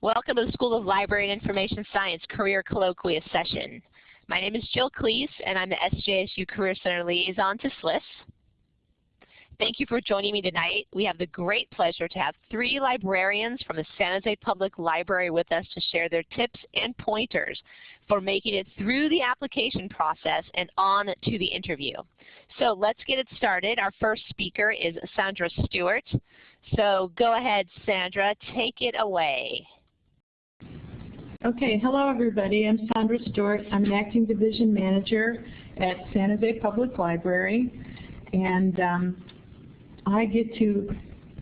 Welcome to the School of Library and Information Science Career Colloquium session. My name is Jill Klees, and I'm the SJSU Career Center Liaison to SLIS. Thank you for joining me tonight. We have the great pleasure to have three librarians from the San Jose Public Library with us to share their tips and pointers for making it through the application process and on to the interview. So let's get it started. Our first speaker is Sandra Stewart. So go ahead, Sandra, take it away. Okay, hello everybody. I'm Sandra Stewart. I'm an acting division manager at San Jose Public Library. And um, I get to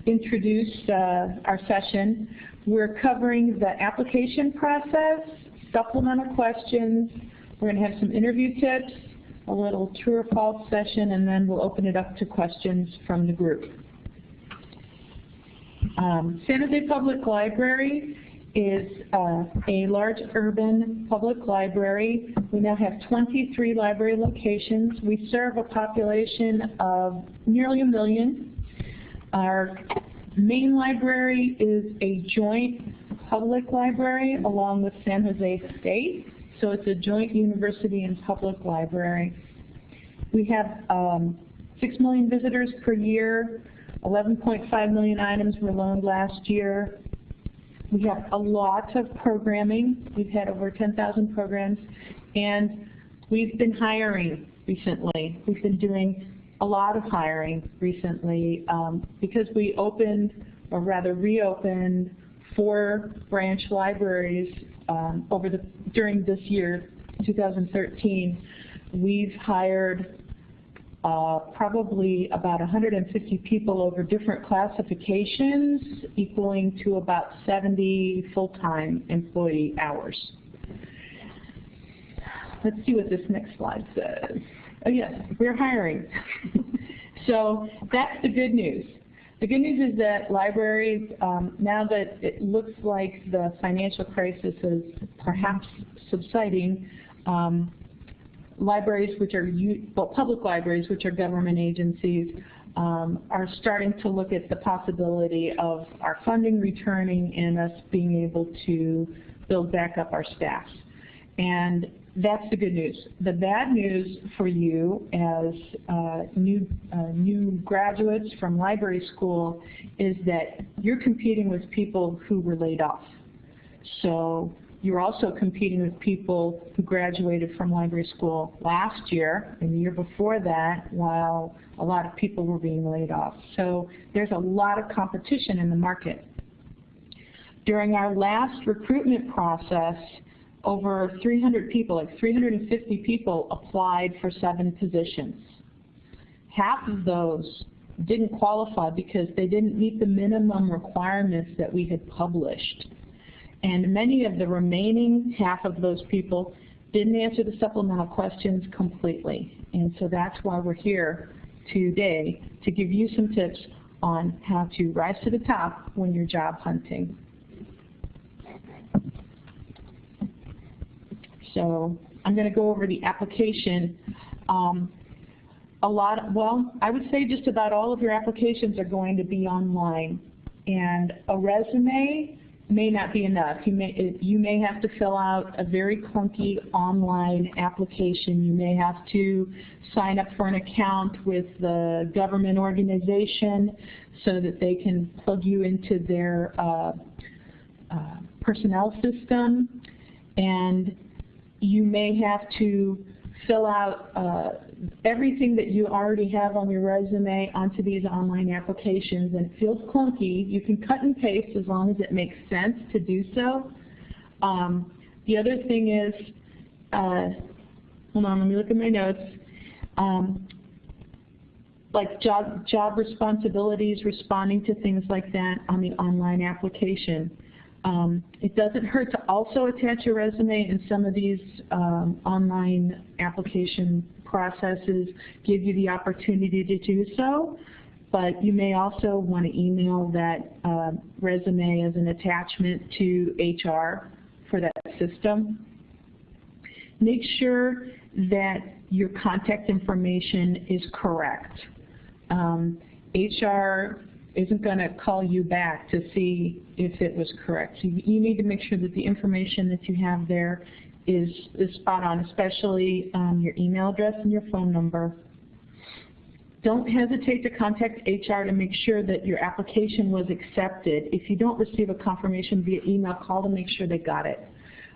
introduce uh, our session. We're covering the application process, supplemental questions. We're going to have some interview tips, a little true or false session, and then we'll open it up to questions from the group. Um, San Jose Public Library is uh, a large urban public library. We now have 23 library locations. We serve a population of nearly a million. Our main library is a joint public library along with San Jose State. So it's a joint university and public library. We have um, 6 million visitors per year. 11.5 million items were loaned last year. We have a lot of programming. We've had over 10,000 programs. And we've been hiring recently. We've been doing a lot of hiring recently um, because we opened, or rather reopened, four branch libraries um, over the during this year, 2013. We've hired uh, probably about 150 people over different classifications, equaling to about 70 full-time employee hours. Let's see what this next slide says. Oh yes, we're hiring. so that's the good news. The good news is that libraries, um, now that it looks like the financial crisis is perhaps subsiding, um, libraries which are, well, public libraries which are government agencies um, are starting to look at the possibility of our funding returning and us being able to build back up our staff. And that's the good news. The bad news for you as uh, new, uh, new graduates from library school is that you're competing with people who were laid off. So you're also competing with people who graduated from library school last year and the year before that while a lot of people were being laid off. So there's a lot of competition in the market. During our last recruitment process, over 300 people, like 350 people applied for seven positions. Half of those didn't qualify because they didn't meet the minimum requirements that we had published. And many of the remaining half of those people didn't answer the supplemental questions completely. And so that's why we're here today to give you some tips on how to rise to the top when you're job hunting. So I'm going to go over the application. Um, a lot, well, I would say just about all of your applications are going to be online. And a resume may not be enough. You may, you may have to fill out a very clunky online application. You may have to sign up for an account with the government organization so that they can plug you into their uh, uh, personnel system. And you may have to fill out uh, everything that you already have on your resume onto these online applications and it feels clunky. You can cut and paste as long as it makes sense to do so. Um, the other thing is, uh, hold on, let me look at my notes. Um, like job, job responsibilities, responding to things like that on the online application. Um, it doesn't hurt to also attach your resume in some of these um, online application processes give you the opportunity to do so, but you may also want to email that uh, resume as an attachment to HR for that system. Make sure that your contact information is correct. Um, HR isn't going to call you back to see if it was correct. So you, you need to make sure that the information that you have there is, is spot on, especially um, your email address and your phone number. Don't hesitate to contact HR to make sure that your application was accepted. If you don't receive a confirmation via email, call to make sure they got it.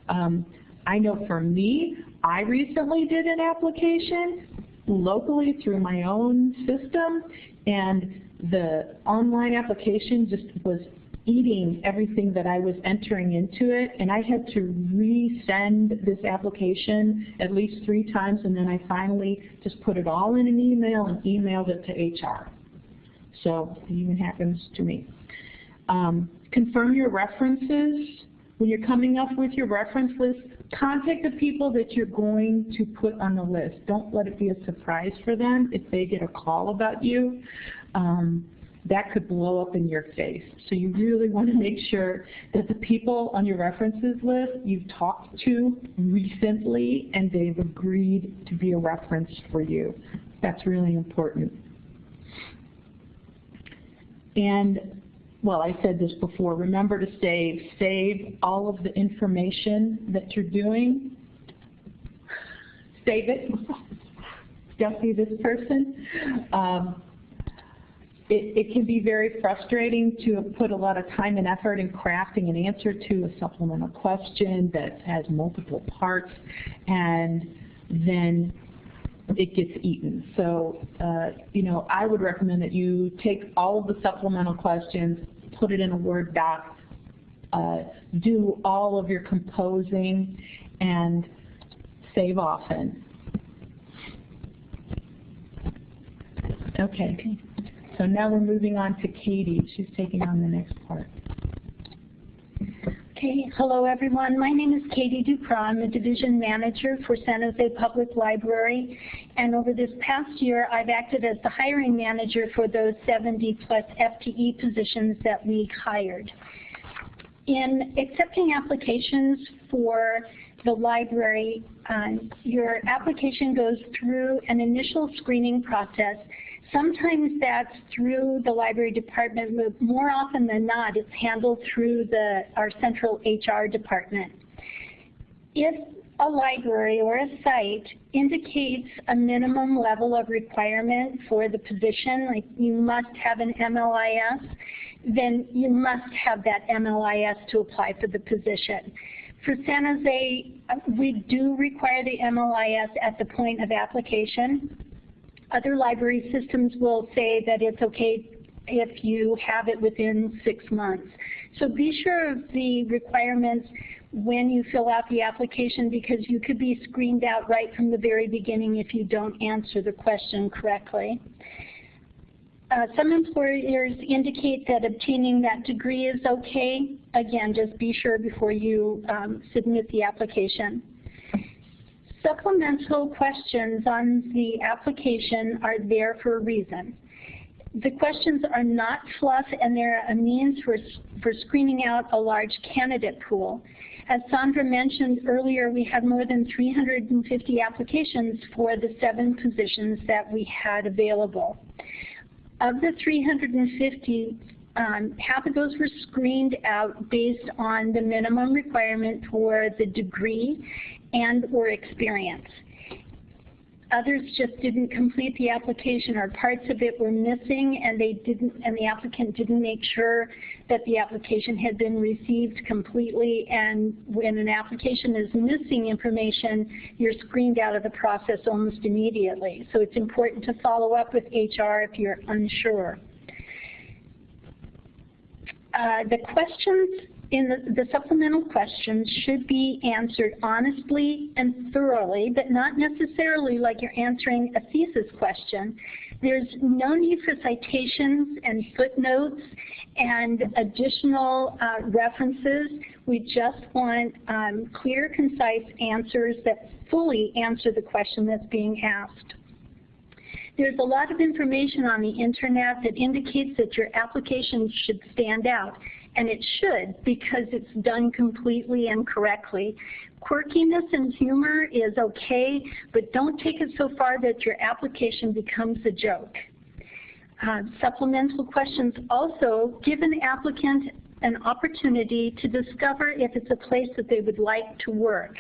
Um, I know for me, I recently did an application locally through my own system, and the online application just was eating everything that I was entering into it, and I had to resend this application at least three times, and then I finally just put it all in an email and emailed it to HR. So it even happens to me. Um, confirm your references. When you're coming up with your reference list, contact the people that you're going to put on the list. Don't let it be a surprise for them if they get a call about you. Um, that could blow up in your face. So you really want to make sure that the people on your references list you've talked to recently and they've agreed to be a reference for you. That's really important. And, well, I said this before, remember to save. Save all of the information that you're doing. Save it. Don't be this person. Um, it, it, can be very frustrating to put a lot of time and effort in crafting an answer to a supplemental question that has multiple parts and then it gets eaten. So, uh, you know, I would recommend that you take all of the supplemental questions, put it in a Word doc, uh, do all of your composing, and save often. Okay. So now we're moving on to Katie. She's taking on the next part. Okay, hello everyone. My name is Katie Duprat. I'm the division manager for San Jose Public Library. And over this past year, I've acted as the hiring manager for those 70 plus FTE positions that we hired. In accepting applications for the library, um, your application goes through an initial screening process Sometimes that's through the library department, but more often than not, it's handled through the, our central HR department. If a library or a site indicates a minimum level of requirement for the position, like you must have an MLIS, then you must have that MLIS to apply for the position. For San Jose, we do require the MLIS at the point of application. Other library systems will say that it's okay if you have it within six months. So be sure of the requirements when you fill out the application because you could be screened out right from the very beginning if you don't answer the question correctly. Uh, some employers indicate that obtaining that degree is okay. Again, just be sure before you um, submit the application. Supplemental questions on the application are there for a reason. The questions are not fluff and they're a means for, for screening out a large candidate pool. As Sandra mentioned earlier, we had more than 350 applications for the seven positions that we had available. Of the 350, um, half of those were screened out based on the minimum requirement for the degree and or experience. Others just didn't complete the application or parts of it were missing and they didn't and the applicant didn't make sure that the application had been received completely and when an application is missing information, you're screened out of the process almost immediately. So it's important to follow up with HR if you're unsure. Uh, the questions in the, the, supplemental questions should be answered honestly and thoroughly, but not necessarily like you're answering a thesis question. There's no need for citations and footnotes and additional uh, references. We just want um, clear, concise answers that fully answer the question that's being asked. There's a lot of information on the internet that indicates that your application should stand out and it should because it's done completely and correctly. Quirkiness and humor is okay, but don't take it so far that your application becomes a joke. Uh, supplemental questions also give an applicant an opportunity to discover if it's a place that they would like to work.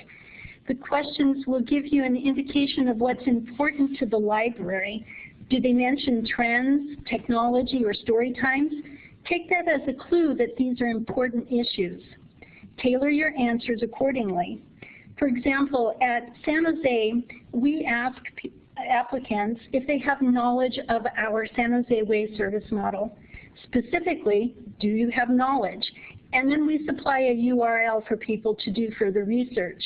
The questions will give you an indication of what's important to the library. Do they mention trends, technology, or story times? Take that as a clue that these are important issues. Tailor your answers accordingly. For example, at San Jose, we ask applicants if they have knowledge of our San Jose Way service model. Specifically, do you have knowledge? And then we supply a URL for people to do further research.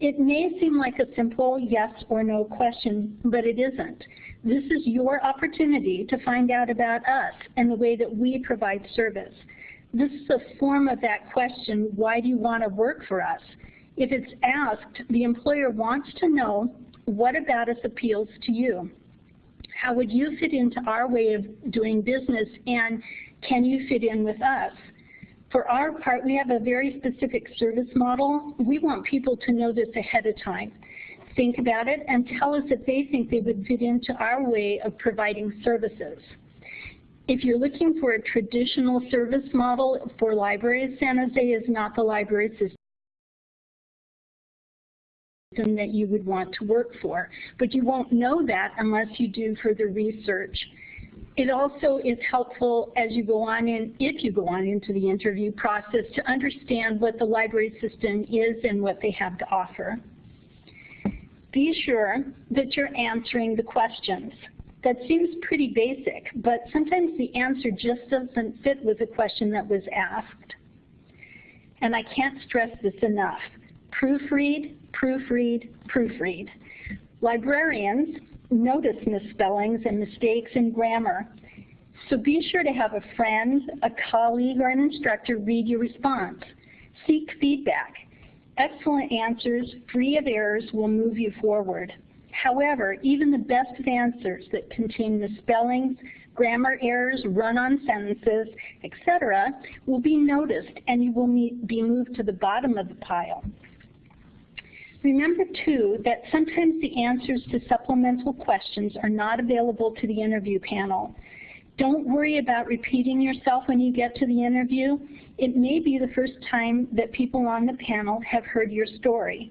It may seem like a simple yes or no question, but it isn't. This is your opportunity to find out about us and the way that we provide service. This is a form of that question, why do you want to work for us? If it's asked, the employer wants to know what about us appeals to you? How would you fit into our way of doing business and can you fit in with us? For our part, we have a very specific service model. We want people to know this ahead of time. Think about it and tell us if they think they would fit into our way of providing services. If you're looking for a traditional service model for libraries, San Jose is not the library system that you would want to work for. But you won't know that unless you do further research. It also is helpful as you go on in, if you go on into the interview process, to understand what the library system is and what they have to offer. Be sure that you're answering the questions. That seems pretty basic, but sometimes the answer just doesn't fit with the question that was asked. And I can't stress this enough. Proofread, proofread, proofread. Librarians notice misspellings and mistakes in grammar. So be sure to have a friend, a colleague, or an instructor read your response. Seek feedback. Excellent answers, free of errors, will move you forward. However, even the best of answers that contain misspellings, grammar errors, run-on sentences, etc., will be noticed and you will be moved to the bottom of the pile. Remember, too, that sometimes the answers to supplemental questions are not available to the interview panel. Don't worry about repeating yourself when you get to the interview. It may be the first time that people on the panel have heard your story.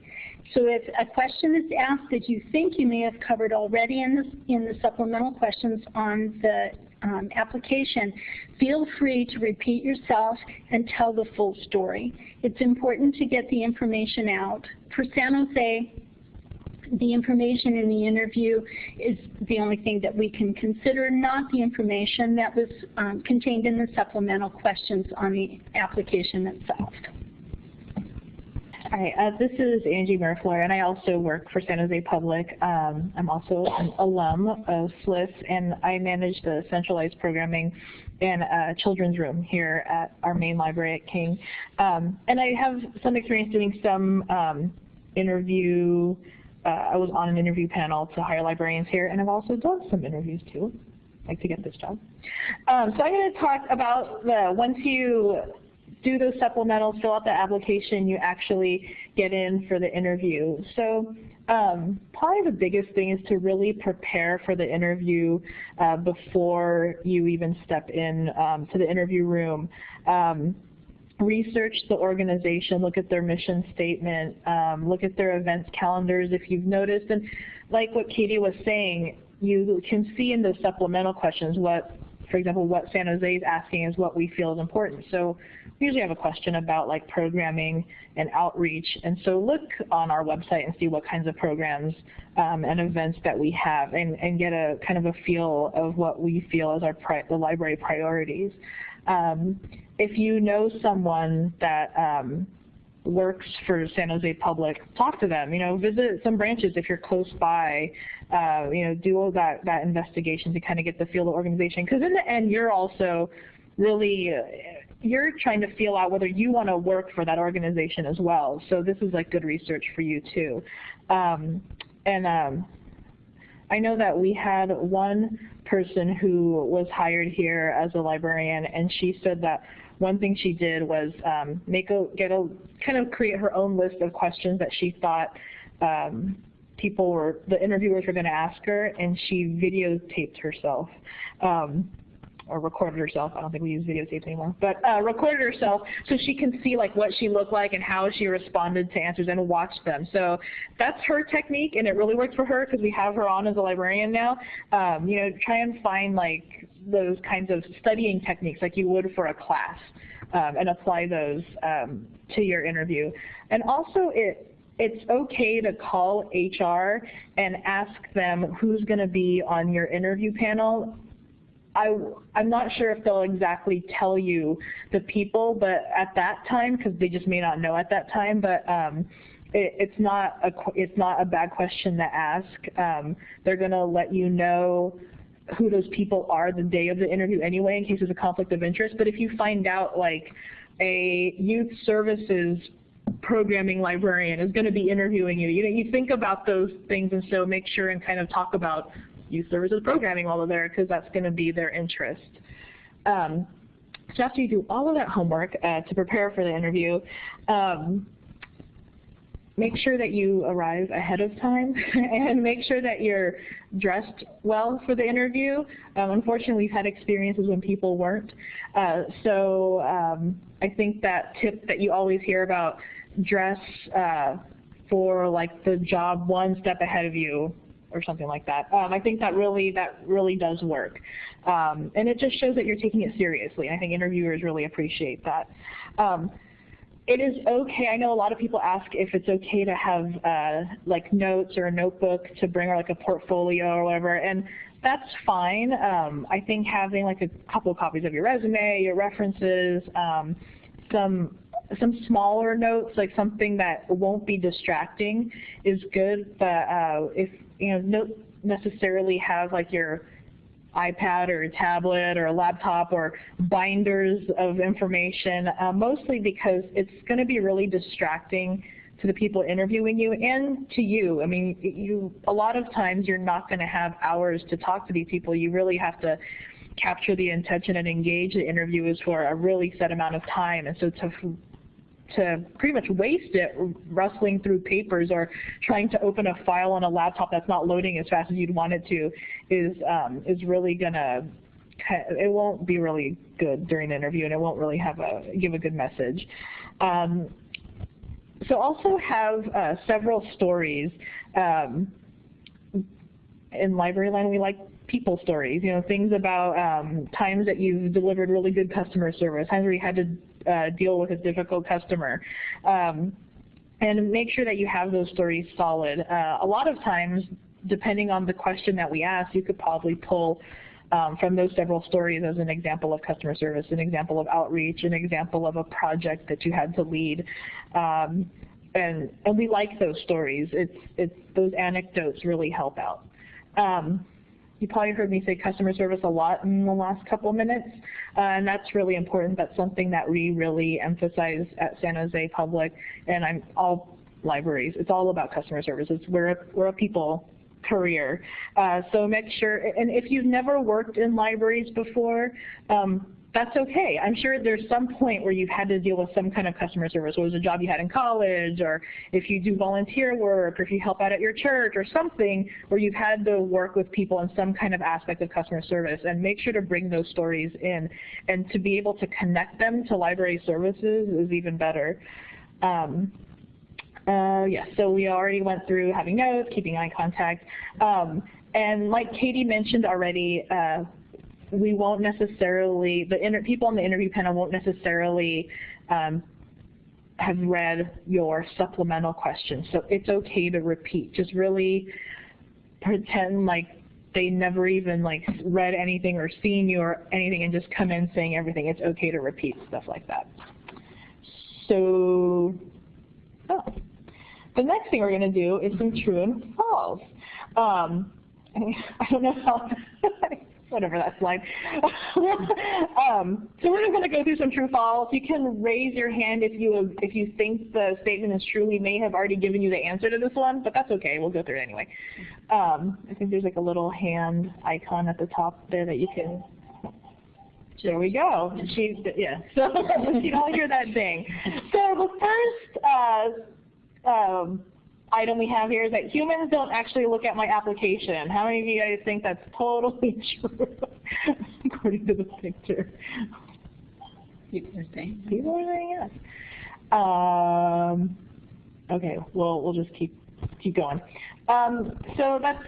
So if a question is asked that you think you may have covered already in the, in the supplemental questions on the um, application, feel free to repeat yourself and tell the full story. It's important to get the information out. For San Jose, the information in the interview is the only thing that we can consider, not the information that was um, contained in the supplemental questions on the application itself. Hi, uh, this is Angie Miraflor, and I also work for San Jose Public. Um, I'm also an alum of SLIS, and I manage the centralized programming and uh, children's room here at our main library at King. Um, and I have some experience doing some um, interview, I was on an interview panel to hire librarians here, and I've also done some interviews too, like to get this job. Um, so I'm going to talk about the, once you do those supplementals, fill out the application, you actually get in for the interview. So um, probably the biggest thing is to really prepare for the interview uh, before you even step in um, to the interview room. Um, research the organization, look at their mission statement, um, look at their events calendars if you've noticed. And like what Katie was saying, you can see in the supplemental questions what, for example, what San Jose is asking is what we feel is important. So we usually have a question about like programming and outreach. And so look on our website and see what kinds of programs um, and events that we have and, and get a kind of a feel of what we feel as our the library priorities. Um, if you know someone that um, works for San Jose Public, talk to them. You know, visit some branches if you're close by. Uh, you know, do all that that investigation to kind of get the feel of the organization. Because in the end, you're also really uh, you're trying to feel out whether you want to work for that organization as well. So this is like good research for you too. Um, and um, I know that we had one person who was hired here as a librarian, and she said that one thing she did was um, make a get a kind of create her own list of questions that she thought um, people were, the interviewers were going to ask her, and she videotaped herself. Um, or recorded herself. I don't think we use videotapes anymore, but uh, recorded herself so she can see like what she looked like and how she responded to answers and watch them. So that's her technique, and it really works for her because we have her on as a librarian now. Um, you know, try and find like those kinds of studying techniques like you would for a class, um, and apply those um, to your interview. And also, it it's okay to call HR and ask them who's going to be on your interview panel I, I'm not sure if they'll exactly tell you the people, but at that time, because they just may not know at that time, but um, it, it's not a it's not a bad question to ask. Um, they're going to let you know who those people are the day of the interview anyway, in case there's a conflict of interest. But if you find out like a youth services programming librarian is going to be interviewing you. You know, you think about those things, and so make sure and kind of talk about youth services programming while they're there because that's going to be their interest. Um, so after you do all of that homework uh, to prepare for the interview, um, make sure that you arrive ahead of time and make sure that you're dressed well for the interview. Um, unfortunately, we've had experiences when people weren't. Uh, so um, I think that tip that you always hear about, dress uh, for like the job one step ahead of you or something like that. Um, I think that really that really does work, um, and it just shows that you're taking it seriously. I think interviewers really appreciate that. Um, it is okay. I know a lot of people ask if it's okay to have uh, like notes or a notebook to bring or like a portfolio or whatever, and that's fine. Um, I think having like a couple of copies of your resume, your references, um, some some smaller notes, like something that won't be distracting, is good. But uh, if you know, don't necessarily have like your iPad or a tablet or a laptop or binders of information, uh, mostly because it's going to be really distracting to the people interviewing you and to you. I mean, you a lot of times you're not going to have hours to talk to these people. You really have to capture the intention and engage the interviewers for a really set amount of time. And so to to pretty much waste it rustling through papers or trying to open a file on a laptop that's not loading as fast as you'd want it to is um, is really gonna it won't be really good during the interview and it won't really have a give a good message. Um, so also have uh, several stories. Um, in Libraryland, we like people stories, you know, things about um, times that you've delivered really good customer service, times where you had to uh, deal with a difficult customer. Um, and make sure that you have those stories solid. Uh, a lot of times, depending on the question that we ask, you could probably pull um, from those several stories as an example of customer service, an example of outreach, an example of a project that you had to lead. Um, and, and we like those stories. It's, it's, those anecdotes really help out. Um, you probably heard me say customer service a lot in the last couple minutes, uh, and that's really important. That's something that we really emphasize at San Jose Public, and I'm all libraries. It's all about customer services. We're a, we're a people career. Uh, so make sure, and if you've never worked in libraries before, um, that's okay. I'm sure there's some point where you've had to deal with some kind of customer service, whether it was a job you had in college, or if you do volunteer work, or if you help out at your church, or something where you've had to work with people in some kind of aspect of customer service. And make sure to bring those stories in. And to be able to connect them to library services is even better. Um, uh, yeah, so we already went through having notes, keeping eye contact. Um, and like Katie mentioned already, uh, we won't necessarily, the inter people on the interview panel won't necessarily um, have read your supplemental questions. So it's okay to repeat. Just really pretend like they never even like read anything or seen you or anything and just come in saying everything. It's okay to repeat stuff like that. So, oh. the next thing we're going to do is some true and false. Um, I don't know how whatever that's like. um, so we're just going to go through some true false. You can raise your hand if you if you think the statement is true. We may have already given you the answer to this one, but that's okay. We'll go through it anyway. Um, I think there's like a little hand icon at the top there that you can. There we go. Yeah. So you all hear that thing. So the first uh, um, item we have here is that humans don't actually look at my application. How many of you guys think that's totally true, according to the picture? People are saying. People are saying yes. Um, okay, well, we'll just keep keep going. Um, so that's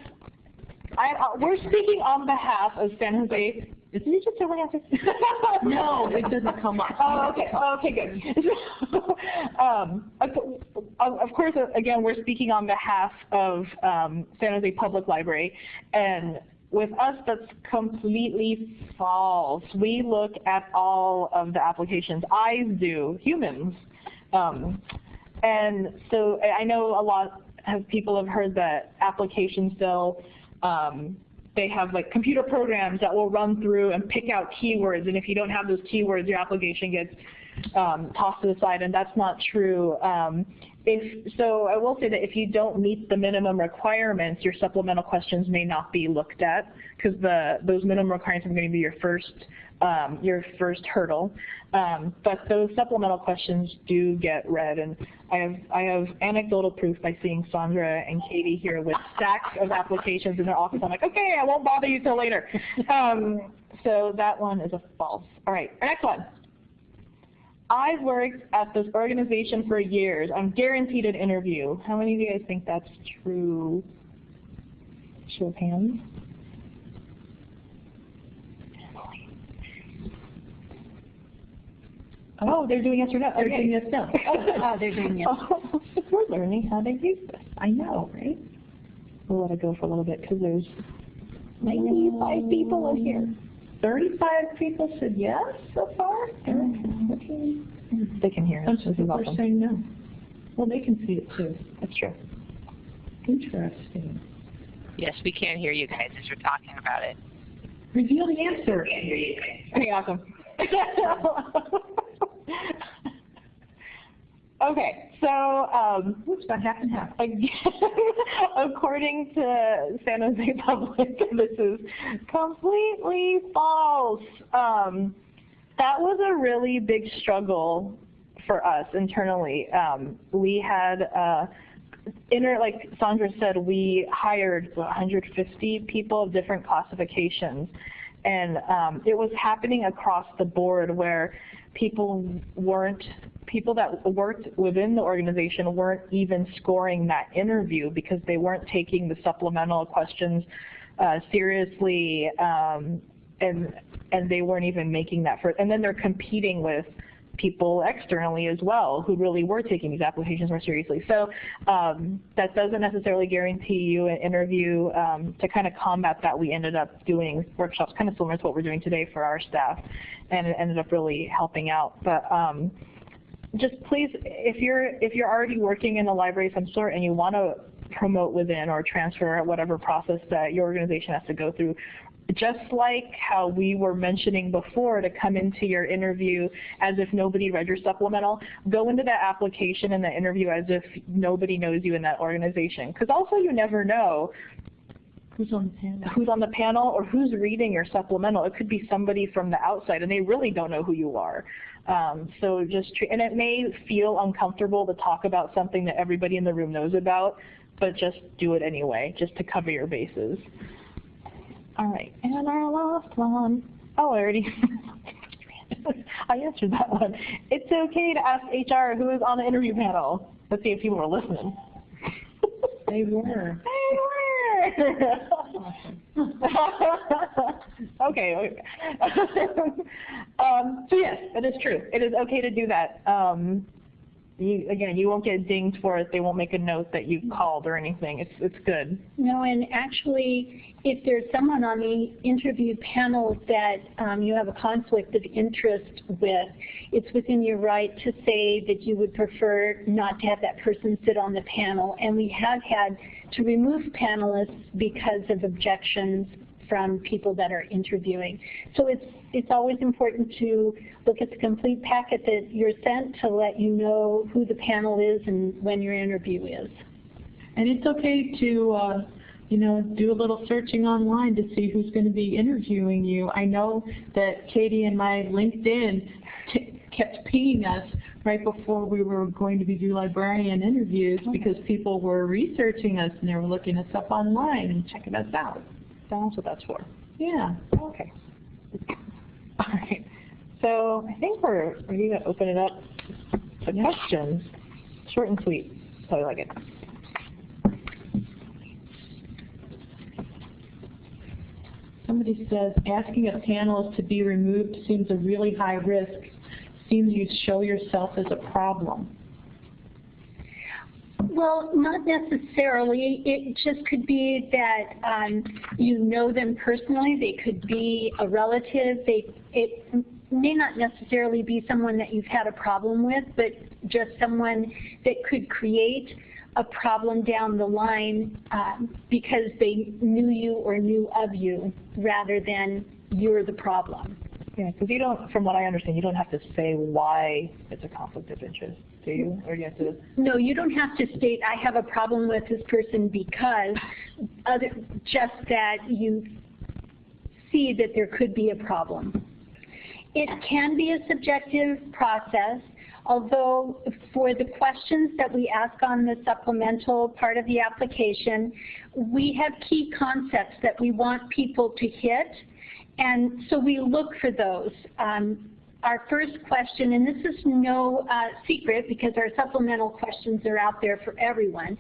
I, uh, we're speaking on behalf of San Jose. Isn't it just over answer? No, it doesn't come up. Oh, okay. Oh, okay, good. um, of course, uh, again, we're speaking on behalf of um, San Jose Public Library, and with us, that's completely false. We look at all of the applications. Eyes do, humans. Um, and so I I know a lot of people have heard that applications still, um, they have like computer programs that will run through and pick out keywords, and if you don't have those keywords, your application gets um, tossed to the side, and that's not true. Um, if, so I will say that if you don't meet the minimum requirements, your supplemental questions may not be looked at because the those minimum requirements are going to be your first um, your first hurdle. Um, but those supplemental questions do get read, and I have I have anecdotal proof by seeing Sandra and Katie here with stacks of applications in their office. I'm like, okay, I won't bother you till later. Um, so that one is a false. All right, our next one. I've worked at this organization for years. I'm guaranteed an interview. How many of you guys think that's true? Show of hands. Oh, they're doing yes or no. They're Okay. doing yes, no. Oh, they're doing yes. Oh, we're learning how to use this. I know, right? We'll let it go for a little bit because there's 95 people in here. Thirty-five people said yes so far? They can hear us. Some people are saying no. Well, they can see it too. That's true. Interesting. Yes, we can hear you guys as you're talking about it. Reveal the answer. I can hear you guys. Okay, awesome. okay, so um, What's about half and half? again, according to San Jose Public, this is completely false. Um, that was a really big struggle for us internally. Um, we had uh, inner, like Sandra said, we hired 150 people of different classifications. And um, it was happening across the board where people weren't, people that worked within the organization weren't even scoring that interview because they weren't taking the supplemental questions uh, seriously um, and, and they weren't even making that for, and then they're competing with people externally as well who really were taking these applications more seriously. So um, that doesn't necessarily guarantee you an interview. Um, to kind of combat that, we ended up doing workshops kind of similar to what we're doing today for our staff, and it ended up really helping out. But um, just please, if you're if you're already working in a library of some sort and you want to promote within or transfer whatever process that your organization has to go through, just like how we were mentioning before to come into your interview as if nobody read your supplemental, go into that application and the interview as if nobody knows you in that organization. Because also you never know Who's on the panel? who's on the panel or who's reading your supplemental. It could be somebody from the outside and they really don't know who you are. Um, so just, and it may feel uncomfortable to talk about something that everybody in the room knows about, but just do it anyway, just to cover your bases. All right, and our last one. Oh, I already, I answered that one. It's okay to ask HR who is on the interview panel. Let's see if people are listening. They were. They were. okay. um, so yes, it is true. It is okay to do that. Um, you, again, you won't get dinged for it. They won't make a note that you called or anything. It's it's good. No, and actually, if there's someone on the interview panel that um, you have a conflict of interest with, it's within your right to say that you would prefer not to have that person sit on the panel. And we have had to remove panelists because of objections from people that are interviewing. So it's it's always important to look at the complete packet that you're sent to let you know who the panel is and when your interview is. And it's okay to, uh, you know, do a little searching online to see who's going to be interviewing you. I know that Katie and my LinkedIn kept pinging us right before we were going to be do librarian interviews because people were researching us and they were looking us up online and checking us out. That's what that's for. Yeah. Okay. All right. So I think we're ready to open it up to questions. Short and sweet. So I like it. Somebody says, asking a panelist to be removed seems a really high risk. Seems you show yourself as a problem. Well, not necessarily. It just could be that um, you know them personally. They could be a relative. They, it may not necessarily be someone that you've had a problem with, but just someone that could create a problem down the line um, because they knew you or knew of you rather than you're the problem. Yeah, because you don't, from what I understand, you don't have to say why it's a conflict of interest, do you? Or you have to, No, you don't have to state, I have a problem with this person because, other, just that you see that there could be a problem. It can be a subjective process, although for the questions that we ask on the supplemental part of the application, we have key concepts that we want people to hit, and so we look for those. Um, our first question, and this is no uh, secret because our supplemental questions are out there for everyone.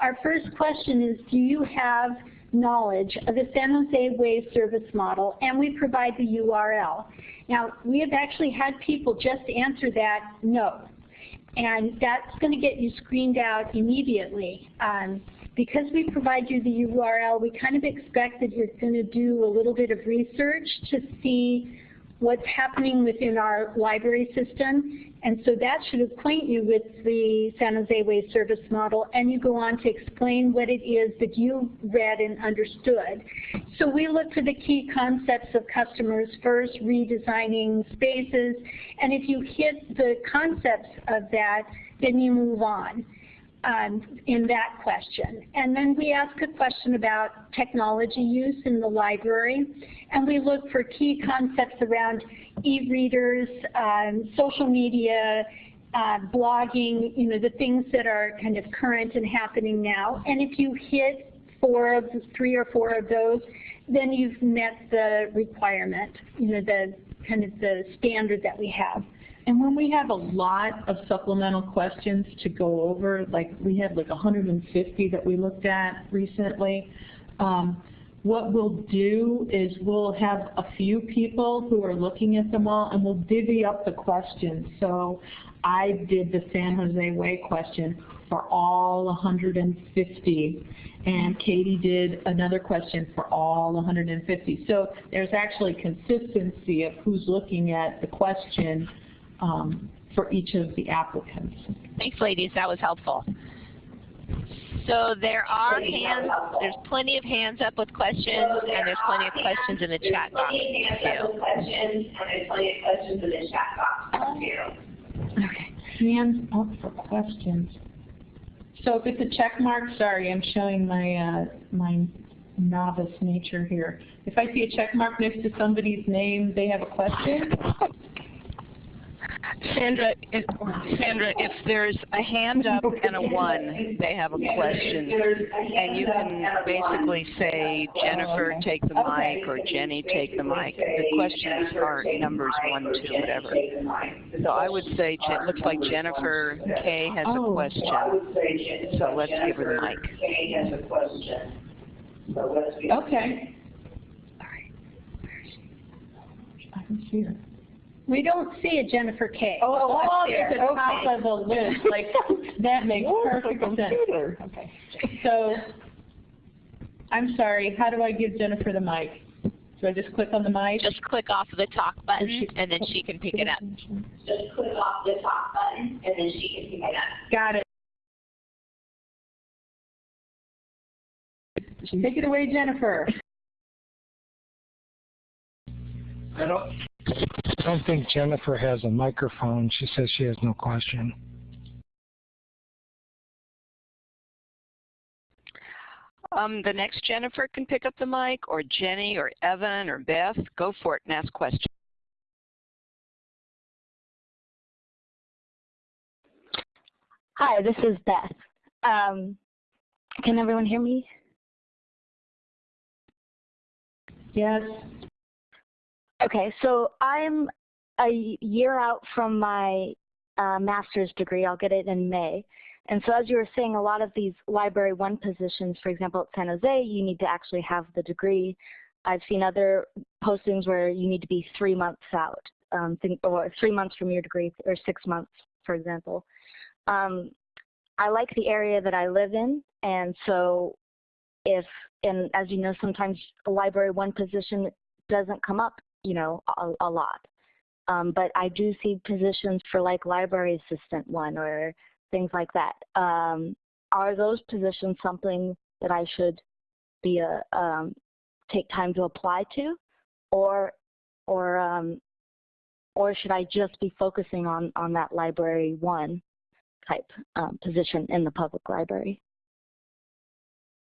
Our first question is, do you have knowledge of the San Jose Way service model? And we provide the URL. Now, we have actually had people just answer that no. And that's going to get you screened out immediately. Um, because we provide you the URL, we kind of expect that you're going to do a little bit of research to see what's happening within our library system. And so that should acquaint you with the San Jose Way service model, and you go on to explain what it is that you read and understood. So we look for the key concepts of customers first, redesigning spaces, and if you hit the concepts of that, then you move on um, in that question. And then we ask a question about technology use in the library, and we look for key concepts around e-readers, um, social media, uh, blogging, you know, the things that are kind of current and happening now. And if you hit four of three or four of those, then you've met the requirement, you know, the kind of the standard that we have. And when we have a lot of supplemental questions to go over, like we had like 150 that we looked at recently, um, what we'll do is we'll have a few people who are looking at them all and we'll divvy up the questions. So I did the San Jose Way question for all 150 and Katie did another question for all 150. So there's actually consistency of who's looking at the question um, for each of the applicants. Thanks, ladies. That was helpful. So there are hands, there's plenty of hands up with questions, and there's plenty of questions in the chat box, too. Questions, plenty of questions in the chat box. Okay, hands up for questions. So if it's a check mark, sorry, I'm showing my, uh, my novice nature here. If I see a check mark next to somebody's name, they have a question? Sandra, if, Sandra, if there's a hand up and a one, they have a question, and you can basically say, Jennifer, take the mic, or Jenny, take the mic. The questions are numbers one, two, whatever. So I would say, it looks like Jennifer K has a Oh. question, so let's give her the mic. Okay. I can see her. We don't see a Jennifer K. Oh, up oh, oh there. at the top of the list, like, that makes perfect sense. Okay. So, I'm sorry, how do I give Jennifer the mic? Do I just click on the mic? Just click off the talk button, she- and then she can pick it up. just click off the top button and then she can pick it up. Got it. Take it away, Jennifer. I don't, I don't think Jennifer has a microphone. She says she has no question. Um, the next Jennifer can pick up the mic, or Jenny, or Evan, or Beth. Go for it and ask questions. Hi, this is Beth. Um, can everyone hear me? Yes. Okay, so I'm a year out from my uh, master's degree. I'll get it in May. And so as you were saying, a lot of these Library 1 positions, for example, at San Jose, you need to actually have the degree. I've seen other postings where you need to be three months out, um, or three months from your degree, or six months, for example. Um, I like the area that I live in, and so if, and as you know, sometimes a Library 1 position doesn't come up, you know, a, a lot. Um, but I do see positions for like library assistant one or things like that. Um, are those positions something that I should be a um, take time to apply to, or or um, or should I just be focusing on on that library one type um, position in the public library?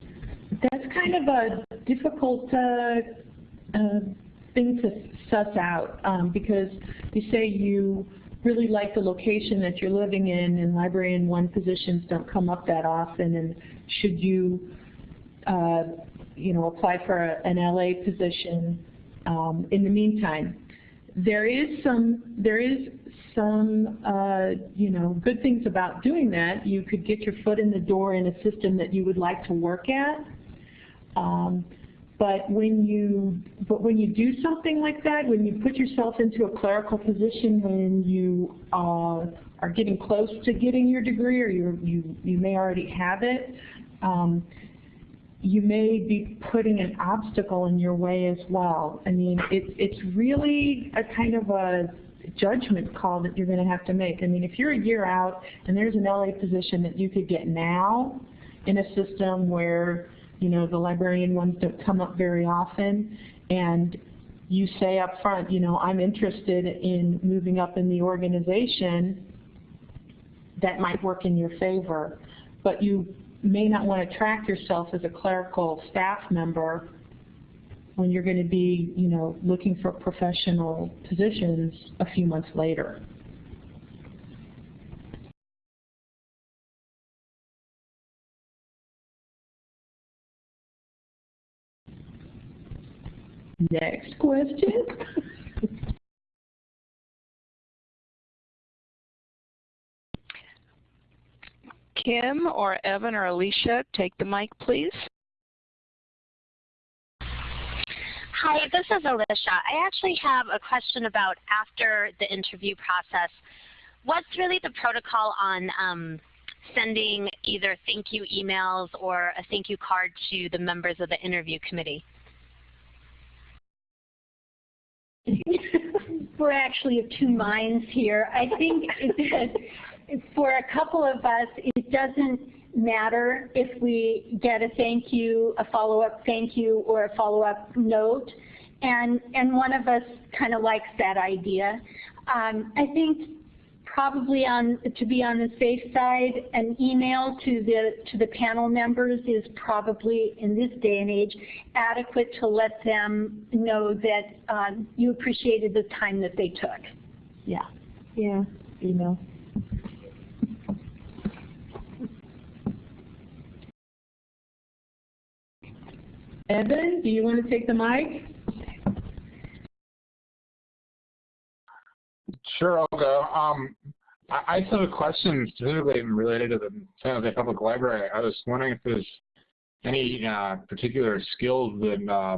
That's kind of a difficult uh, uh, thing to suss out um, because you say you really like the location that you're living in and librarian one positions don't come up that often and should you uh, you know apply for a, an LA position um, in the meantime. There is some there is some uh, you know good things about doing that. You could get your foot in the door in a system that you would like to work at. Um, but when you but when you do something like that, when you put yourself into a clerical position, when you uh, are getting close to getting your degree, or you you you may already have it, um, you may be putting an obstacle in your way as well. I mean, it's it's really a kind of a judgment call that you're going to have to make. I mean, if you're a year out and there's an LA position that you could get now in a system where you know, the librarian ones don't come up very often, and you say up front, you know, I'm interested in moving up in the organization, that might work in your favor. But you may not want to track yourself as a clerical staff member when you're going to be, you know, looking for professional positions a few months later. Next question. Kim or Evan or Alicia, take the mic, please. Hi, this is Alicia. I actually have a question about after the interview process. What's really the protocol on um, sending either thank you emails or a thank you card to the members of the interview committee? We're actually of two minds here. I think that for a couple of us, it doesn't matter if we get a thank you, a follow-up thank you, or a follow-up note. And, and one of us kind of likes that idea. Um, I think probably on to be on the safe side, an email to the to the panel members is probably in this day and age adequate to let them know that um, you appreciated the time that they took. Yeah, yeah, email. Evan, do you want to take the mic? Sure, I'll go. Um, I, I have a question specifically related to the San Jose Public Library. I was wondering if there's any uh, particular skills that, uh,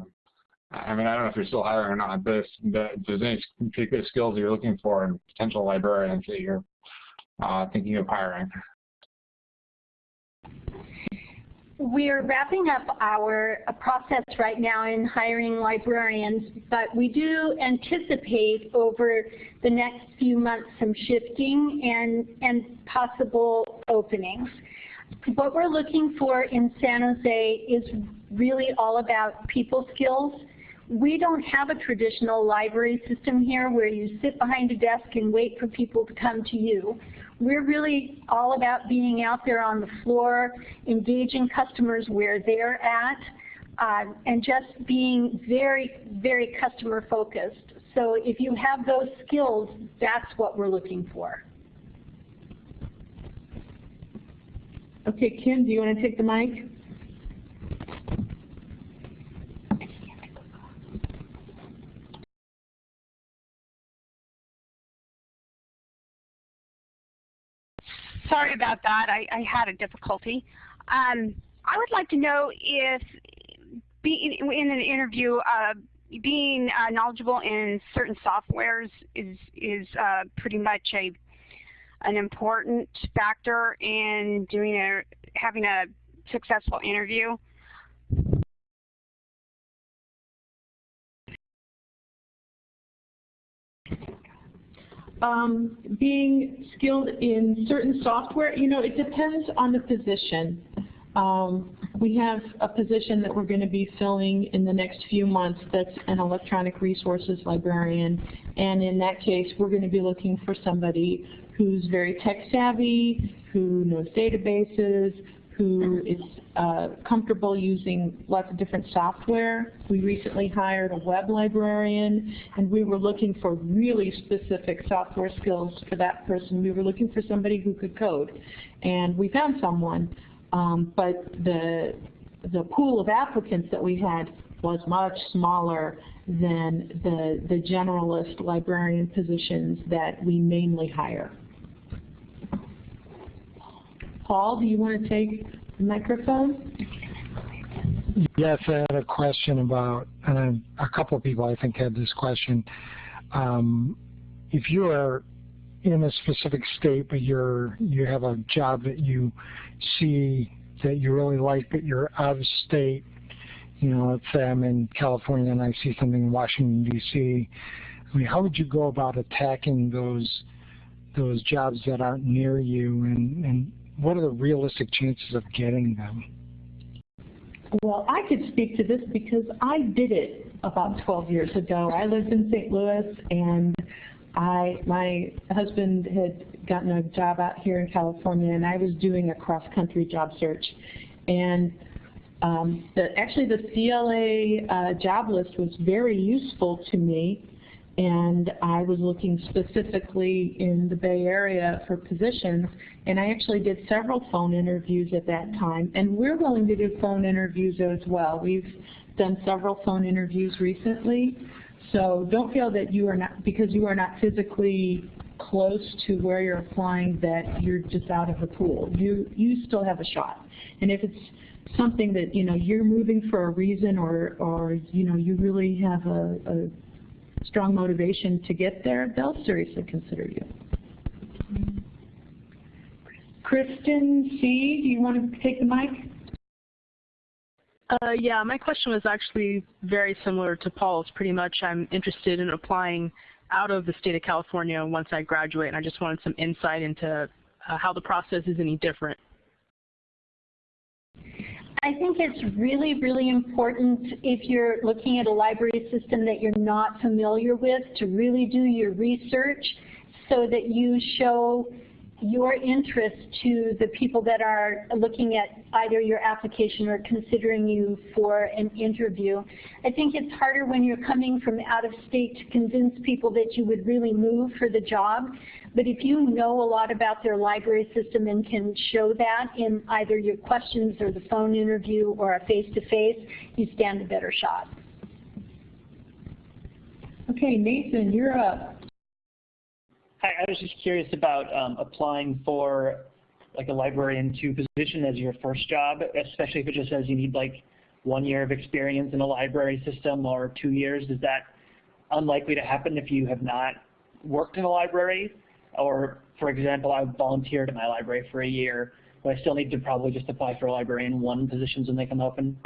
I mean, I don't know if you're still hiring or not, but if, if there's any particular skills you're looking for in potential librarians that you're uh, thinking of hiring. We're wrapping up our uh, process right now in hiring librarians, but we do anticipate over the next few months some shifting and, and possible openings. What we're looking for in San Jose is really all about people skills. We don't have a traditional library system here where you sit behind a desk and wait for people to come to you we're really all about being out there on the floor, engaging customers where they're at, uh, and just being very, very customer focused. So if you have those skills, that's what we're looking for. Okay, Kim, do you want to take the mic? Sorry about that. I, I had a difficulty. Um, I would like to know if, be, in an interview, uh, being uh, knowledgeable in certain softwares is is uh, pretty much a an important factor in doing a having a successful interview. Um, being skilled in certain software, you know, it depends on the position. Um, we have a position that we're going to be filling in the next few months that's an electronic resources librarian. And in that case, we're going to be looking for somebody who's very tech savvy, who knows databases, who is uh, comfortable using lots of different software. We recently hired a web librarian, and we were looking for really specific software skills for that person. We were looking for somebody who could code, and we found someone. Um, but the the pool of applicants that we had was much smaller than the the generalist librarian positions that we mainly hire. Paul, do you want to take the microphone? Yes, I had a question about, and a couple of people I think had this question. Um, if you are in a specific state, but you're you have a job that you see that you really like, but you're out of state. You know, let's say I'm in California and I see something in Washington D.C. I mean, how would you go about attacking those those jobs that aren't near you, and and what are the realistic chances of getting them? Well, I could speak to this because I did it about 12 years ago. I lived in St. Louis and I, my husband had gotten a job out here in California, and I was doing a cross-country job search. And um, the, actually, the CLA uh, job list was very useful to me, and I was looking specifically in the Bay Area for positions, and I actually did several phone interviews at that time, and we're willing to do phone interviews as well. We've done several phone interviews recently, so don't feel that you are not, because you are not physically close to where you're applying that you're just out of the pool. You, you still have a shot. And if it's something that, you know, you're moving for a reason or, or you know, you really have a, a strong motivation to get there, they'll seriously consider you. Kristen C., do you want to take the mic? Uh, yeah, my question was actually very similar to Paul's. Pretty much I'm interested in applying out of the state of California once I graduate, and I just wanted some insight into uh, how the process is any different. I think it's really, really important if you're looking at a library system that you're not familiar with to really do your research so that you show your interest to the people that are looking at either your application or considering you for an interview. I think it's harder when you're coming from out of state to convince people that you would really move for the job. But if you know a lot about their library system and can show that in either your questions or the phone interview or a face-to-face, -face, you stand a better shot. Okay, Nathan, you're up. I was just curious about um, applying for like a librarian two position as your first job, especially if it just says you need like one year of experience in a library system or two years. Is that unlikely to happen if you have not worked in a library? Or, for example, I volunteered at my library for a year, but I still need to probably just apply for a librarian one positions when they come open?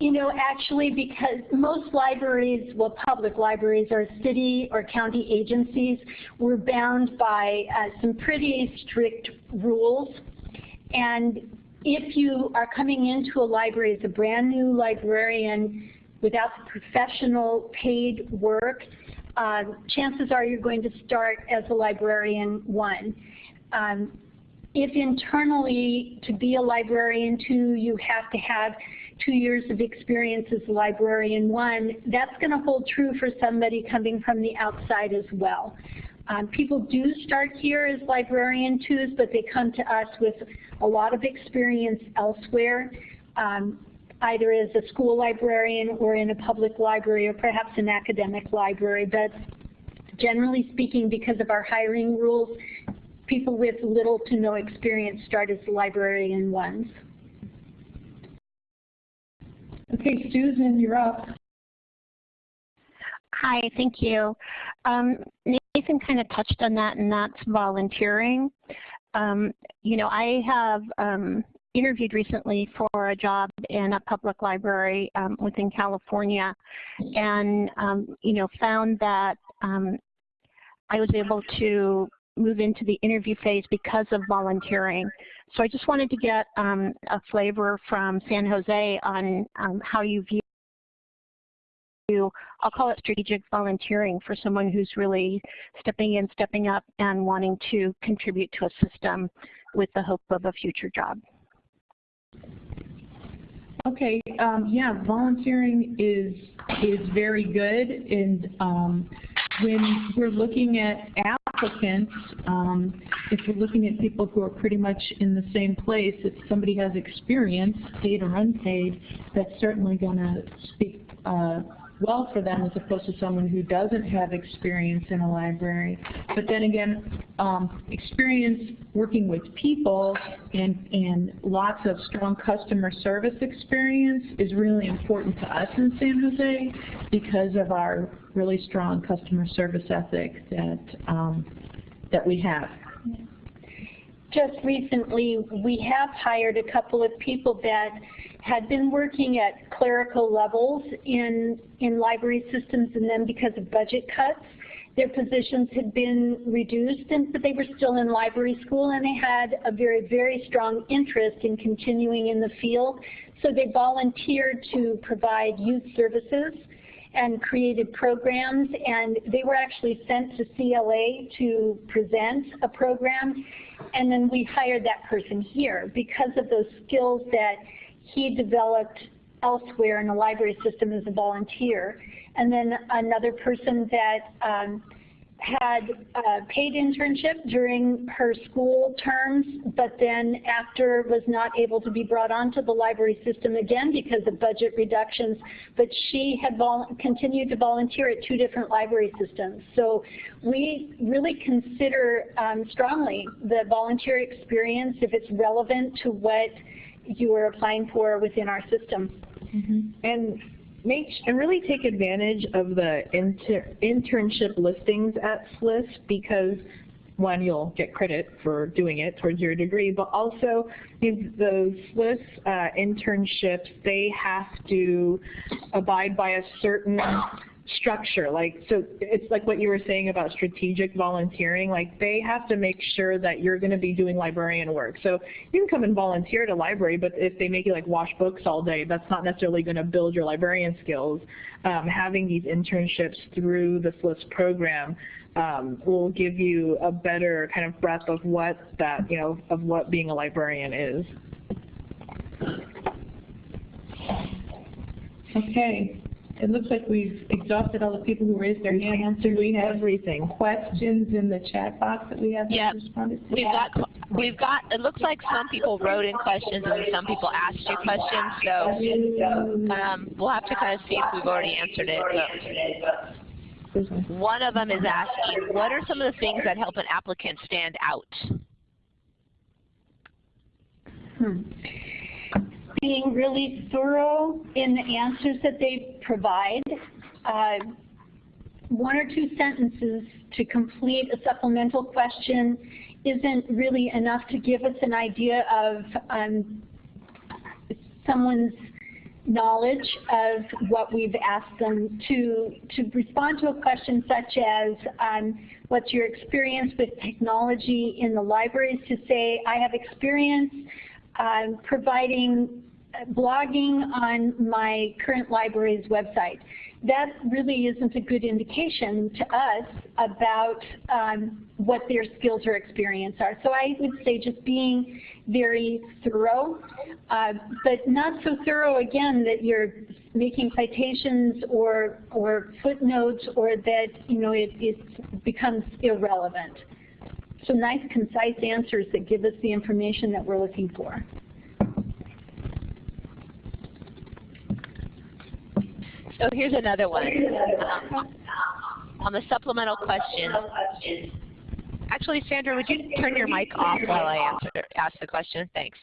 You know, actually, because most libraries, well, public libraries are city or county agencies, we're bound by uh, some pretty strict rules. And if you are coming into a library as a brand new librarian without the professional paid work, uh, chances are you're going to start as a librarian one. Um, if internally to be a librarian two, you have to have two years of experience as a librarian one, that's going to hold true for somebody coming from the outside as well. Um, people do start here as librarian twos, but they come to us with a lot of experience elsewhere, um, either as a school librarian or in a public library or perhaps an academic library. But generally speaking, because of our hiring rules, people with little to no experience start as librarian ones. Okay, Susan, you're up. Hi, thank you. Um, Nathan kind of touched on that, and that's volunteering. Um, you know, I have um, interviewed recently for a job in a public library um, within California, and um, you know, found that um, I was able to move into the interview phase because of volunteering. So I just wanted to get um, a flavor from San Jose on um, how you view I'll call it strategic volunteering for someone who's really stepping in, stepping up, and wanting to contribute to a system with the hope of a future job. Okay, um, yeah, volunteering is is very good, and um, when we're looking at applicants, um, if you're looking at people who are pretty much in the same place, if somebody has experience, paid or unpaid, that's certainly going to speak uh, well for them as opposed to someone who doesn't have experience in a library. But then again, um, experience working with people and, and lots of strong customer service experience is really important to us in San Jose because of our really strong customer service ethic that, um, that we have. Just recently, we have hired a couple of people that had been working at clerical levels in, in library systems and then because of budget cuts, their positions had been reduced, and, but they were still in library school and they had a very, very strong interest in continuing in the field. So they volunteered to provide youth services and created programs and they were actually sent to CLA to present a program and then we hired that person here because of those skills that he developed elsewhere in the library system as a volunteer. And then another person that um, had a paid internship during her school terms, but then after was not able to be brought onto the library system again because of budget reductions, but she had continued to volunteer at two different library systems. So we really consider um, strongly the volunteer experience if it's relevant to what you are applying for within our system. Mm -hmm. And make and really take advantage of the inter internship listings at SLIS because one, you'll get credit for doing it towards your degree, but also those SLIS uh, internships, they have to abide by a certain structure. Like, so it's like what you were saying about strategic volunteering. Like, they have to make sure that you're going to be doing librarian work. So you can come and volunteer at a library, but if they make you like wash books all day, that's not necessarily going to build your librarian skills. Um, having these internships through the SLIS program um, will give you a better kind of breadth of what that, you know, of what being a librarian is. Okay, it looks like we've exhausted all the people who raised their hands. Do we have everything? Questions in the chat box that we have yep. responded to? We've got, we've got, it looks like some people wrote in questions and some people asked you questions, so um, we'll have to kind of see if we've already answered it. But one of them is asking, what are some of the things that help an applicant stand out? Hmm being really thorough in the answers that they provide. Uh, one or two sentences to complete a supplemental question isn't really enough to give us an idea of um, someone's knowledge of what we've asked them to, to respond to a question such as um, what's your experience with technology in the libraries to say I have experience um, providing blogging on my current library's website. That really isn't a good indication to us about um, what their skills or experience are. So I would say just being very thorough, uh, but not so thorough again that you're making citations or or footnotes or that you know it, it's becomes irrelevant. So nice, concise answers that give us the information that we're looking for. So here's another one. Um, on the supplemental questions. Actually, Sandra, would you turn your mic off while I answer, ask the question? Thanks.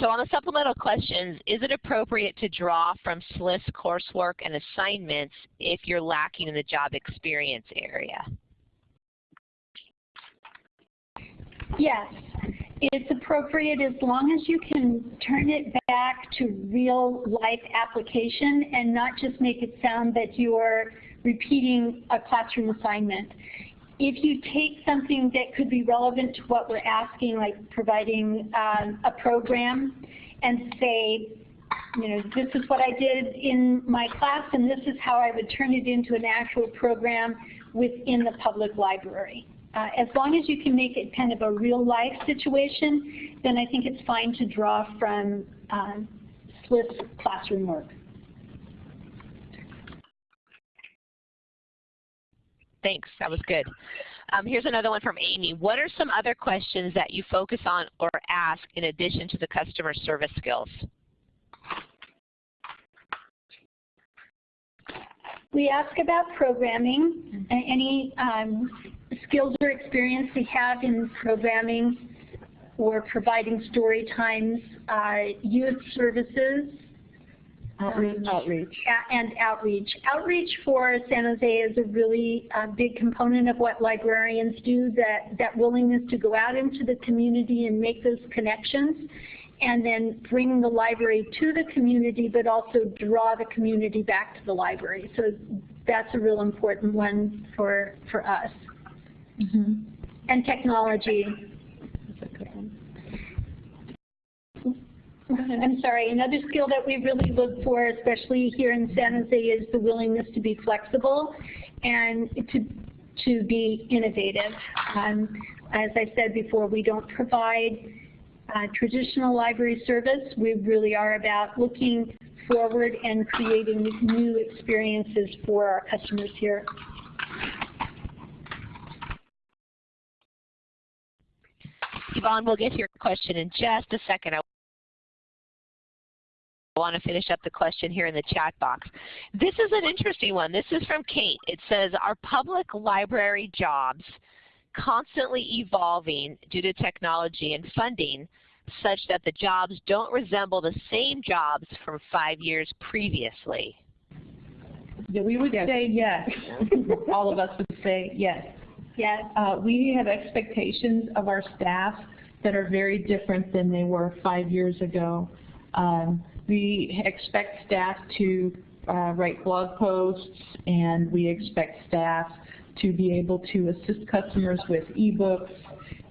So on the supplemental questions, is it appropriate to draw from SLIS coursework and assignments if you're lacking in the job experience area? Yes, it's appropriate as long as you can turn it back to real life application and not just make it sound that you're repeating a classroom assignment. If you take something that could be relevant to what we're asking, like providing um, a program, and say, you know, this is what I did in my class and this is how I would turn it into an actual program within the public library. Uh, as long as you can make it kind of a real life situation, then I think it's fine to draw from um, SLIS classroom work. Thanks, that was good. Um, here's another one from Amy. What are some other questions that you focus on or ask in addition to the customer service skills? We ask about programming, any um, skills or experience they have in programming or providing story times, uh, youth services, Outreach. outreach. And outreach. Outreach for San Jose is a really uh, big component of what librarians do, that, that willingness to go out into the community and make those connections and then bring the library to the community, but also draw the community back to the library. So that's a real important one for, for us. Mm -hmm. And technology. I'm sorry, another skill that we really look for, especially here in San Jose, is the willingness to be flexible and to, to be innovative. Um, as I said before, we don't provide uh, traditional library service. We really are about looking forward and creating new experiences for our customers here. Yvonne, we'll get to your question in just a second. I want to finish up the question here in the chat box. This is an interesting one. This is from Kate. It says, are public library jobs constantly evolving due to technology and funding such that the jobs don't resemble the same jobs from five years previously? Yeah, we would yes. say yes. All of us would say yes. Yes. Uh, we have expectations of our staff that are very different than they were five years ago. Um, we expect staff to uh, write blog posts and we expect staff to be able to assist customers with ebooks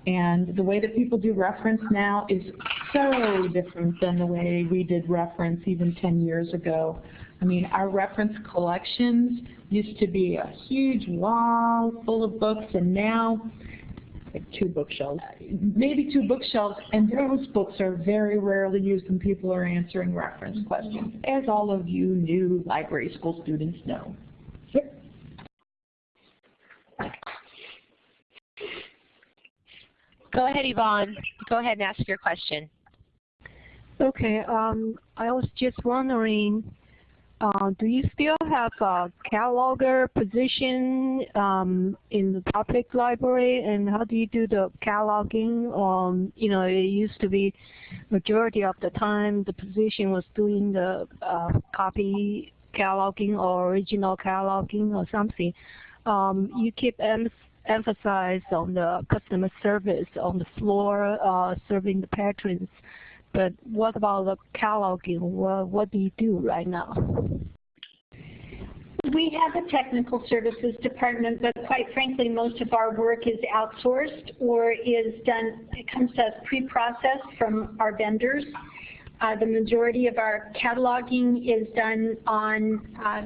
and the way that people do reference now is so different than the way we did reference even 10 years ago. I mean, our reference collections used to be a huge wall full of books, and now like two bookshelves, maybe two bookshelves, and those books are very rarely used when people are answering reference questions, as all of you new library school students know. Go ahead, Yvonne. Go ahead and ask your question. Okay. Um, I was just wondering, uh, do you still have a cataloger position um, in the public library, and how do you do the cataloging? Um, you know, it used to be majority of the time the position was doing the uh, copy cataloging or original cataloging or something. Um, you keep em emphasize on the customer service on the floor, uh, serving the patrons. But what about the cataloging? What, what do you do right now? We have a technical services department, but quite frankly, most of our work is outsourced or is done, it comes to us pre-processed from our vendors. Uh, the majority of our cataloging is done on uh,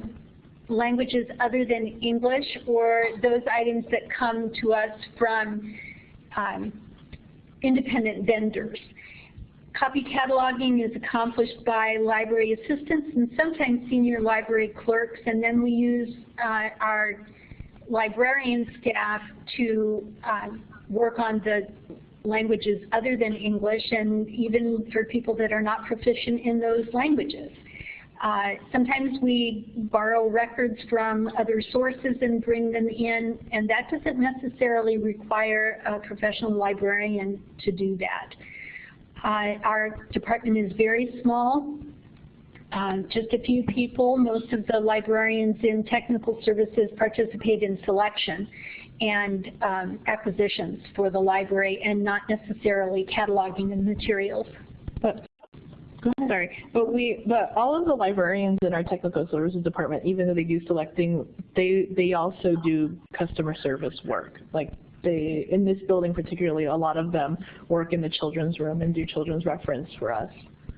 languages other than English or those items that come to us from um, independent vendors. Copy cataloging is accomplished by library assistants and sometimes senior library clerks, and then we use uh, our librarian staff to uh, work on the languages other than English and even for people that are not proficient in those languages. Uh, sometimes we borrow records from other sources and bring them in, and that doesn't necessarily require a professional librarian to do that. Uh, our department is very small, um, just a few people. Most of the librarians in technical services participate in selection and um, acquisitions for the library and not necessarily cataloging the materials. But Sorry, but we, but all of the librarians in our technical services department, even though they do selecting, they they also do customer service work. Like they, in this building particularly, a lot of them work in the children's room and do children's reference for us.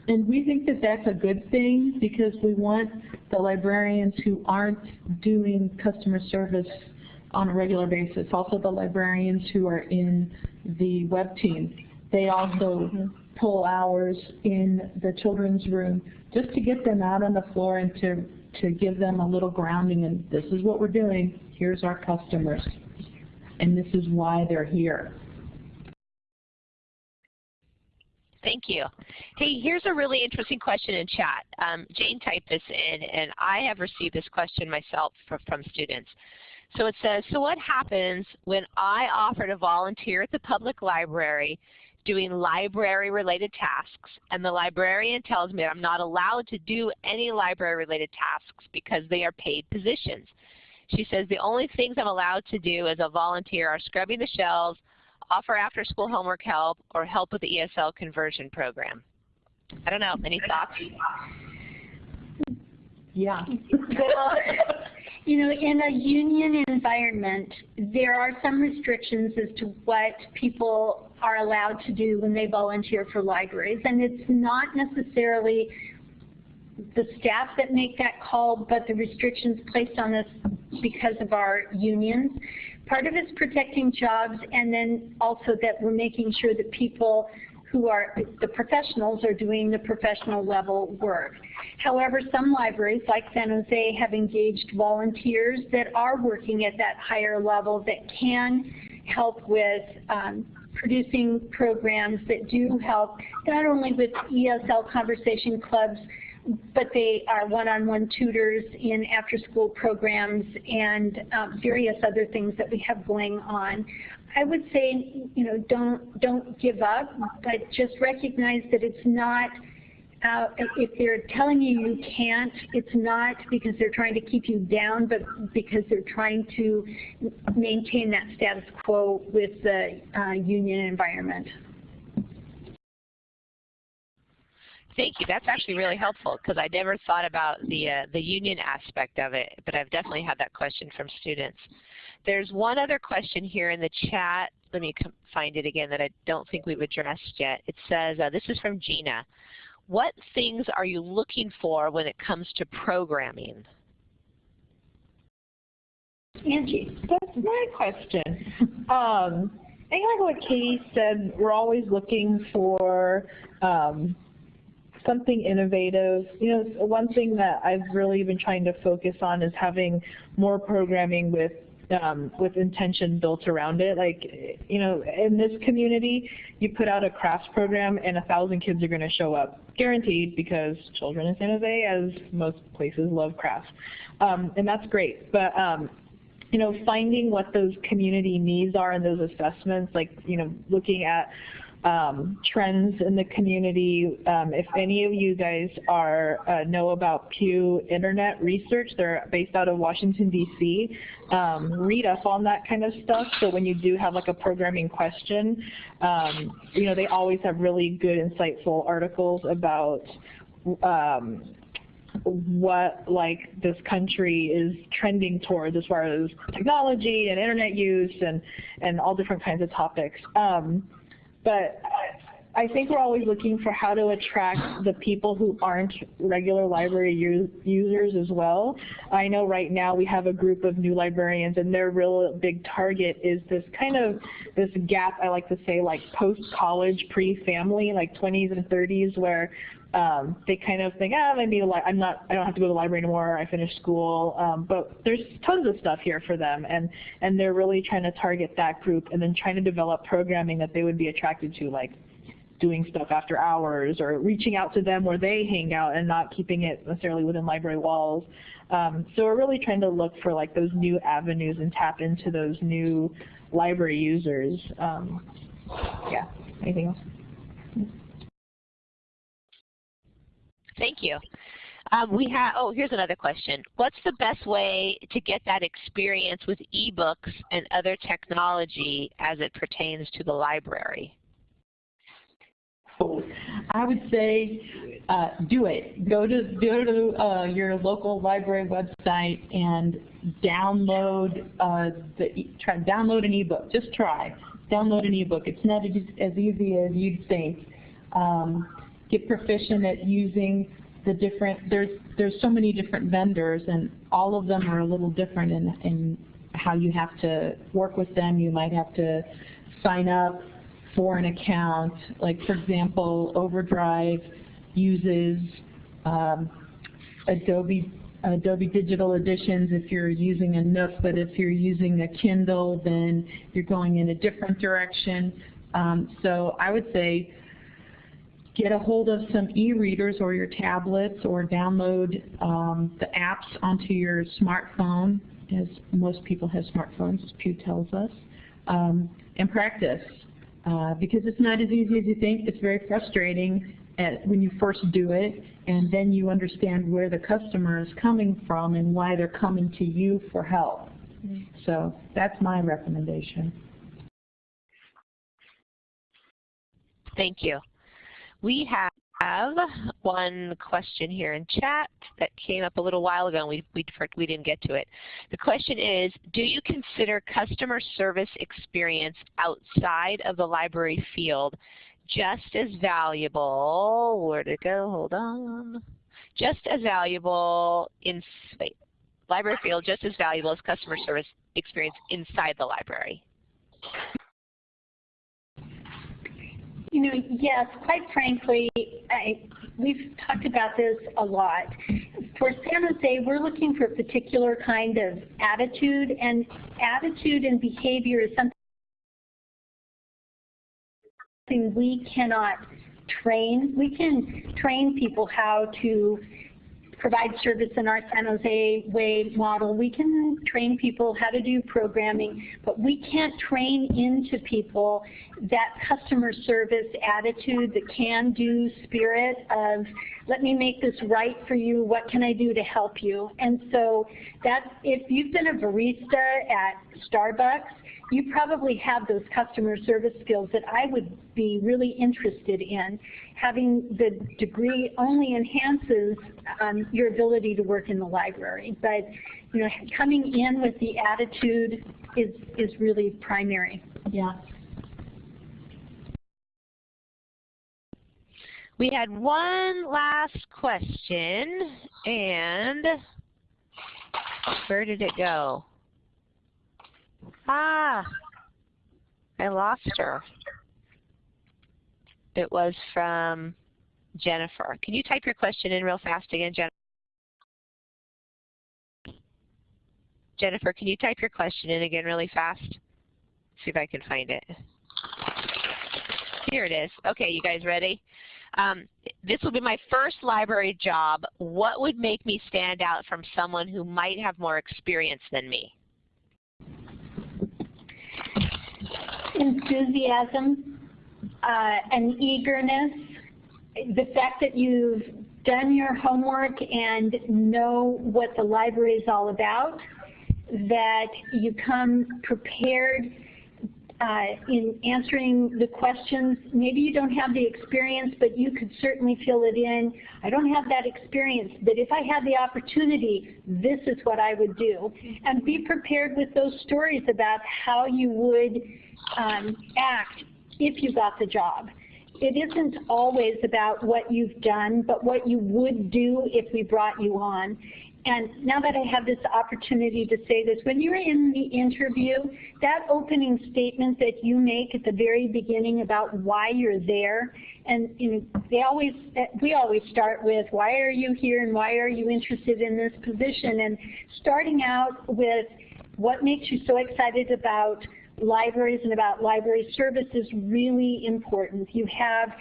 And we think that that's a good thing because we want the librarians who aren't doing customer service on a regular basis, also the librarians who are in the web team, they also mm-hmm. pull hours in the children's room just to get them out on the floor and to, to give them a little grounding and this is what we're doing, here's our customers, and this is why they're here. Thank you. Hey, here's a really interesting question in chat. Um, Jane typed this in, and I have received this question myself from students. So it says, so what happens when I offer to volunteer at the public library doing library-related tasks, and the librarian tells me I'm not allowed to do any library-related tasks because they are paid positions. She says the only things I'm allowed to do as a volunteer are scrubbing the shelves, offer after-school homework help, or help with the ESL conversion program. I don't know. Any thoughts? Yeah. You know, in a union environment, there are some restrictions as to what people are allowed to do when they volunteer for libraries. And it's not necessarily the staff that make that call, but the restrictions placed on us because of our unions. Part of it's protecting jobs, and then also that we're making sure that people who are the professionals are doing the professional level work. However, some libraries like San Jose have engaged volunteers that are working at that higher level that can help with um, producing programs that do help not only with ESL conversation clubs, but they are one-on-one -on -one tutors in after-school programs and um, various other things that we have going on. I would say, you know, don't don't give up, but just recognize that it's not. Uh, if they're telling you you can't, it's not because they're trying to keep you down, but because they're trying to maintain that status quo with the uh, union environment. Thank you. That's actually really helpful because I never thought about the uh, the union aspect of it, but I've definitely had that question from students. There's one other question here in the chat. Let me find it again that I don't think we've addressed yet. It says, uh, this is from Gina. What things are you looking for when it comes to programming? Angie. That's my question. um, I think like what Katie said, we're always looking for um, something innovative. You know, one thing that I've really been trying to focus on is having more programming with um, with intention built around it. Like, you know, in this community, you put out a crafts program and a thousand kids are going to show up, guaranteed, because children in San Jose, as most places, love crafts. Um, and that's great. But um, you know, finding what those community needs are in those assessments, like, you know, looking at um, trends in the community. Um, if any of you guys are uh, know about Pew Internet Research, they're based out of Washington, D.C. Um, read up on that kind of stuff. So when you do have like a programming question, um, you know, they always have really good, insightful articles about um, what like this country is trending towards as far as technology and internet use and and all different kinds of topics. Um, but I think we're always looking for how to attract the people who aren't regular library users as well. I know right now we have a group of new librarians and their real big target is this kind of this gap, I like to say like post-college, pre-family, like 20s and 30s where um, they kind of think, ah, maybe I'm not, I don't have to go to the library anymore. I finished school, um, but there's tons of stuff here for them, and and they're really trying to target that group, and then trying to develop programming that they would be attracted to, like doing stuff after hours or reaching out to them where they hang out and not keeping it necessarily within library walls. Um, so we're really trying to look for like those new avenues and tap into those new library users. Um, yeah, anything else? Thank you. Um, we have, oh, here's another question. What's the best way to get that experience with ebooks and other technology as it pertains to the library? I would say uh, do it. Go to go to uh, your local library website and download uh, the try download an ebook. Just try download an ebook. It's not as easy as you'd think. Um, get proficient at using the different. There's there's so many different vendors, and all of them are a little different in in how you have to work with them. You might have to sign up for an account. Like for example, Overdrive uses um, Adobe Adobe Digital Editions if you're using a Nook, but if you're using a Kindle, then you're going in a different direction. Um, so I would say get a hold of some e-readers or your tablets or download um, the apps onto your smartphone, as most people have smartphones, as Pew tells us, um, and practice. Uh, because it's not as easy as you think. It's very frustrating at, when you first do it, and then you understand where the customer is coming from and why they're coming to you for help. Mm -hmm. So that's my recommendation. Thank you. We have one question here in chat that came up a little while ago and we, we, we didn't get to it. The question is, do you consider customer service experience outside of the library field just as valuable, where to go, hold on, just as valuable in, wait, library field just as valuable as customer service experience inside the library? Know, yes, quite frankly, I, we've talked about this a lot. For San Jose, we're looking for a particular kind of attitude, and attitude and behavior is something we cannot train. We can train people how to provide service in our San Jose way model. We can train people how to do programming, but we can't train into people that customer service attitude, the can-do spirit of, let me make this right for you, what can I do to help you? And so that, if you've been a barista at Starbucks, you probably have those customer service skills that I would be really interested in. Having the degree only enhances um, your ability to work in the library, but you know, coming in with the attitude is is really primary. Yeah. We had one last question, and where did it go? Ah, I lost her. It was from Jennifer. Can you type your question in real fast again, Jennifer? Jennifer, can you type your question in again really fast? See if I can find it. Here it is. Okay, you guys ready? Um, this will be my first library job. What would make me stand out from someone who might have more experience than me? Enthusiasm uh, and eagerness, the fact that you've done your homework and know what the library is all about, that you come prepared in answering the questions. Maybe you don't have the experience, but you could certainly fill it in. I don't have that experience, but if I had the opportunity, this is what I would do. And be prepared with those stories about how you would um, act if you got the job. it isn't always about what you've done, but what you would do if we brought you on. And now that I have this opportunity to say this, when you're in the interview, that opening statement that you make at the very beginning about why you're there, and you know, they always, we always start with why are you here and why are you interested in this position? And starting out with what makes you so excited about libraries and about library service is really important. You have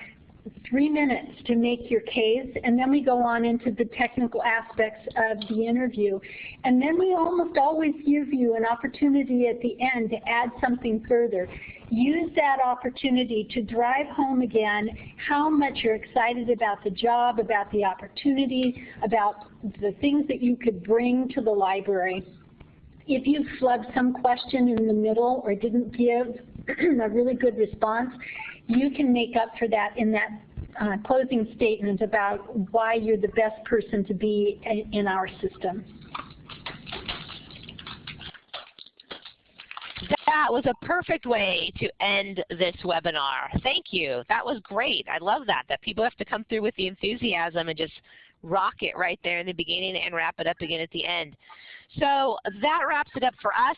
three minutes to make your case, and then we go on into the technical aspects of the interview. And then we almost always give you an opportunity at the end to add something further. Use that opportunity to drive home again how much you're excited about the job, about the opportunity, about the things that you could bring to the library. If you flubbed some question in the middle or didn't give a really good response, you can make up for that in that uh, closing statement about why you're the best person to be in, in our system. That was a perfect way to end this webinar. Thank you. That was great. I love that, that people have to come through with the enthusiasm and just rock it right there in the beginning and wrap it up again at the end. So that wraps it up for us.